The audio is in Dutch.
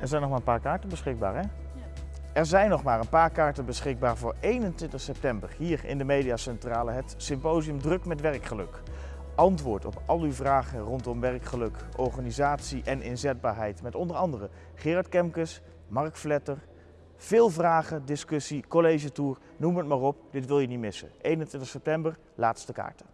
Er zijn nog maar een paar kaarten beschikbaar, hè? Er zijn nog maar een paar kaarten beschikbaar voor 21 september hier in de Mediacentrale het symposium Druk met Werkgeluk. Antwoord op al uw vragen rondom werkgeluk, organisatie en inzetbaarheid met onder andere Gerard Kemkes, Mark Vletter. Veel vragen, discussie, college tour, noem het maar op. Dit wil je niet missen. 21 september, laatste kaarten.